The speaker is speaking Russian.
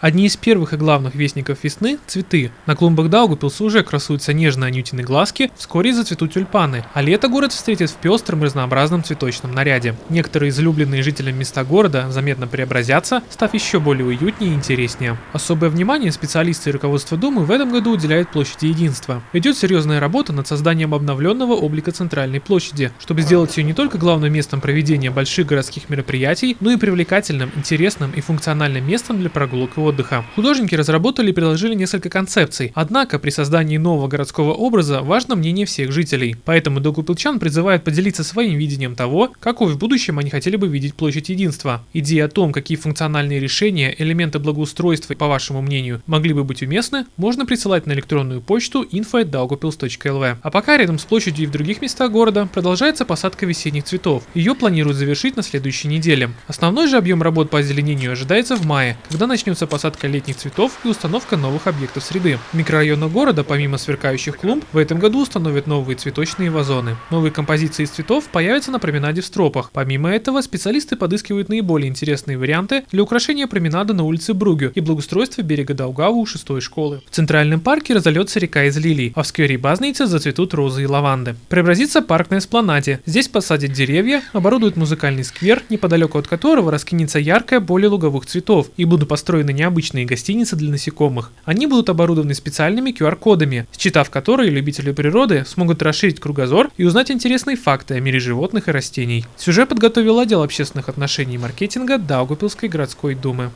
Одни из первых и главных вестников весны – цветы. На клумбах Даугапилса уже красуются нежные анютины глазки, вскоре зацветут тюльпаны, а лето город встретит в пестром разнообразном цветочном наряде. Некоторые излюбленные жителям места города заметно преобразятся, став еще более уютнее и интереснее. Особое внимание специалисты и руководство Думы в этом году уделяют площади Единства. Идет серьезная работа над созданием обновленного облика центральной площади, чтобы сделать ее не только главным местом проведения больших городских мероприятий, но и привлекательным, интересным и функциональным местом для прогулок и отдыха. Художники разработали и предложили несколько концепций, однако при создании нового городского образа важно мнение всех жителей. Поэтому Догупилчан призывает поделиться своим видением того, какой в будущем они хотели бы видеть площадь единства. Идеи о том, какие функциональные решения, элементы благоустройства, по вашему мнению, могли бы быть уместны, можно присылать на электронную почту info.daugupils.lv. А пока рядом с площадью и в других местах города продолжается посадка весенних цветов. Ее планируют завершить на следующей неделе. Основной же объем работ по озеленению ожидается в мае, когда начнется посадка летних цветов и установка новых объектов среды. В микрорайонах города, помимо сверкающих клумб, в этом году установят новые цветочные вазоны. Новые композиции из цветов появятся на променаде в Стропах. Помимо этого, специалисты подыскивают наиболее интересные варианты для украшения променада на улице Бругю и благоустройства берега Даугаву у шестой школы. В центральном парке разольется река из лилий, а в сквере Базницы зацветут розы и лаванды. Преобразится парк на эспланаде. Здесь посадят деревья, оборудуют музыкальный сквер, неподалеку от которого раскинется яркое поле луговых цветов и будут построены не необычные гостиницы для насекомых. Они будут оборудованы специальными QR-кодами, считав которые любители природы смогут расширить кругозор и узнать интересные факты о мире животных и растений. Сюжет подготовил отдел общественных отношений и маркетинга Даугапилской городской думы.